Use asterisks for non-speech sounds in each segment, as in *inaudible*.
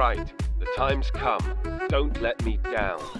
right. The time's come. Don't let me down.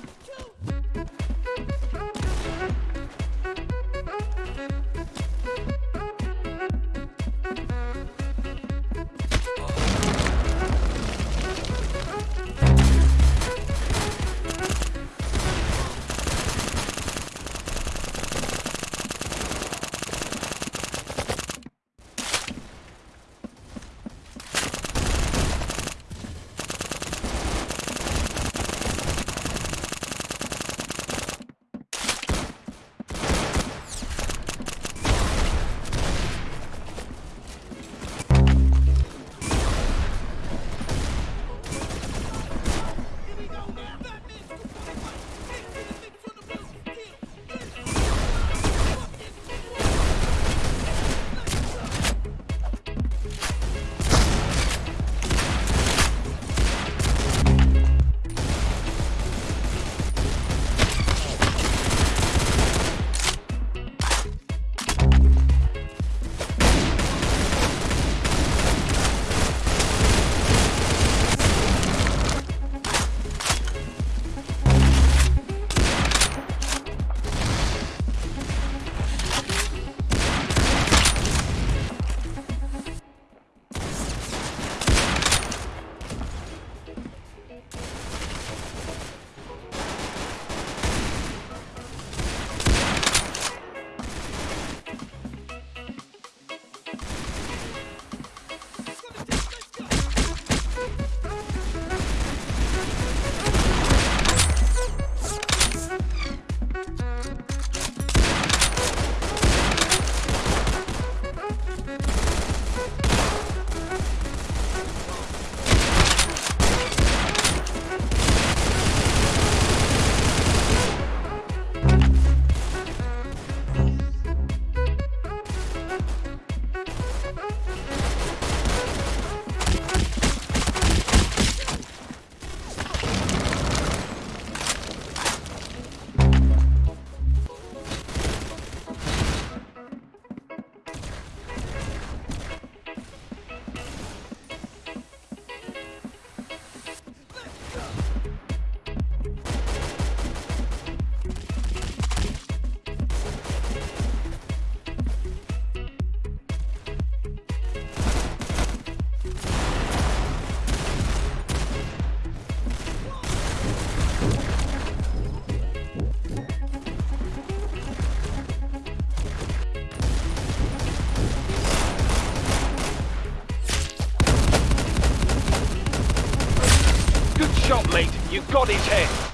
You got his eh? head.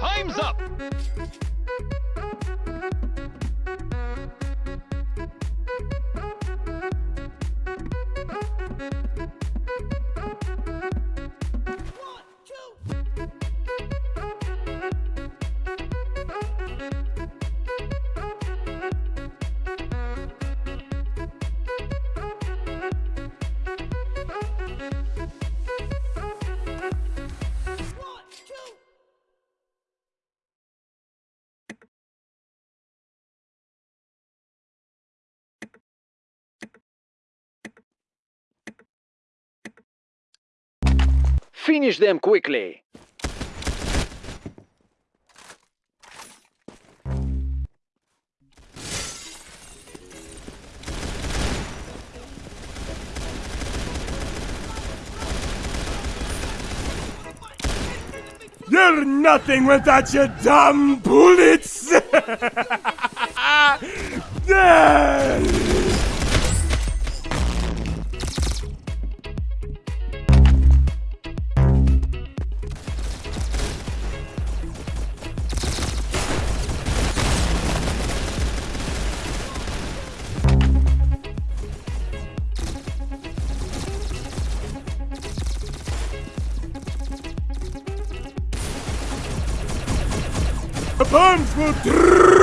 Time's up! Finish them quickly. You're nothing without your dumb bullets! *laughs* Yeah. The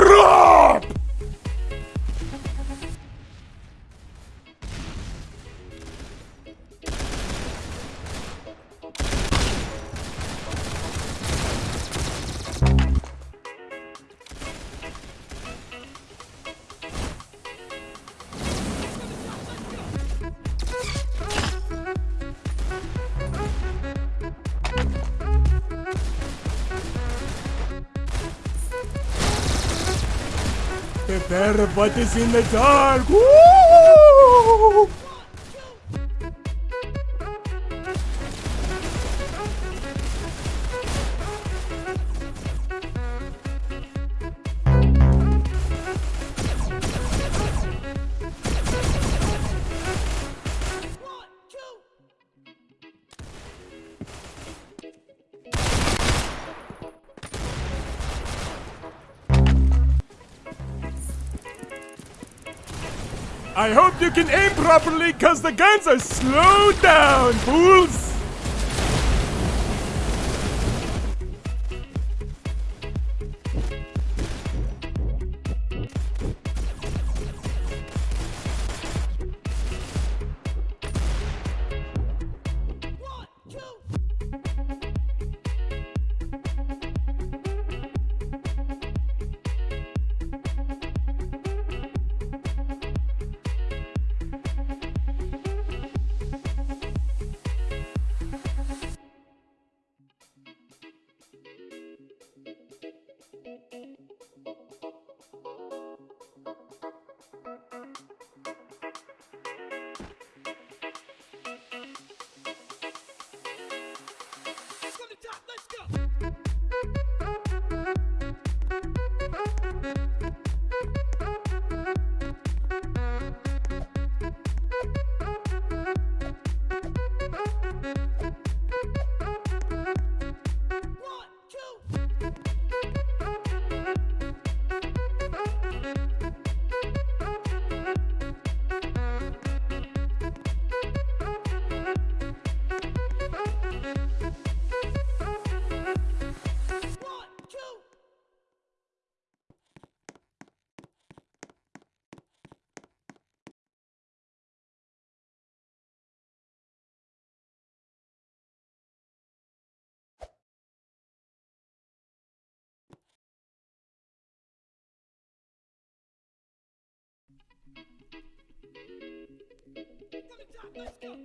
Barefoot is in the dark. Woo! I hope you can aim properly, cause the guns are slowed down, fools! Let's go.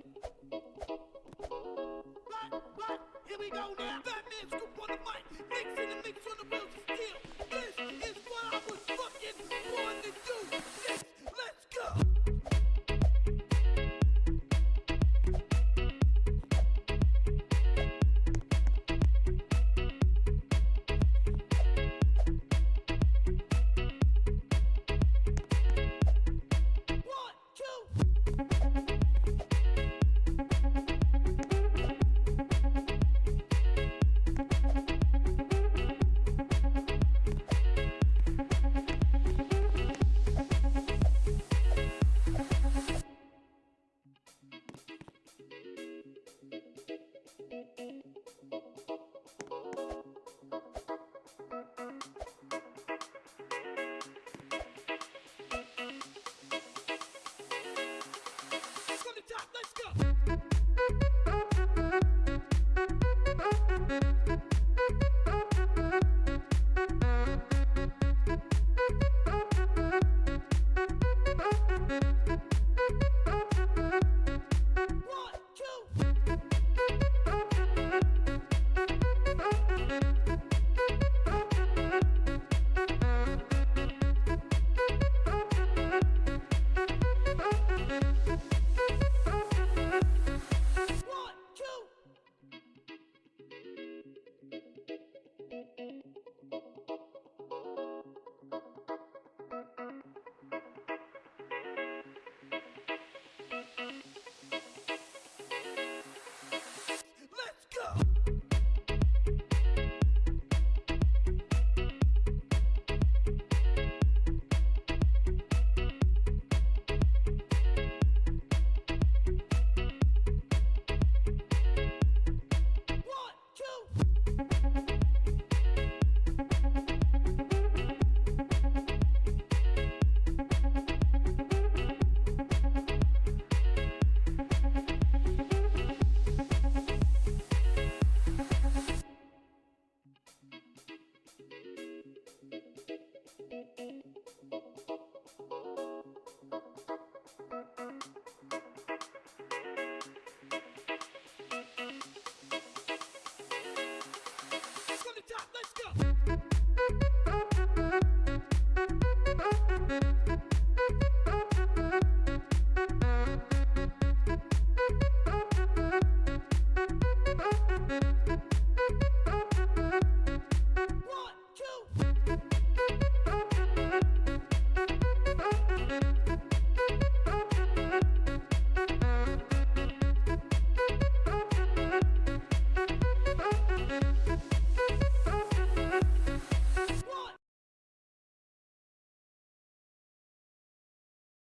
Right, right. Here we go now. Batman's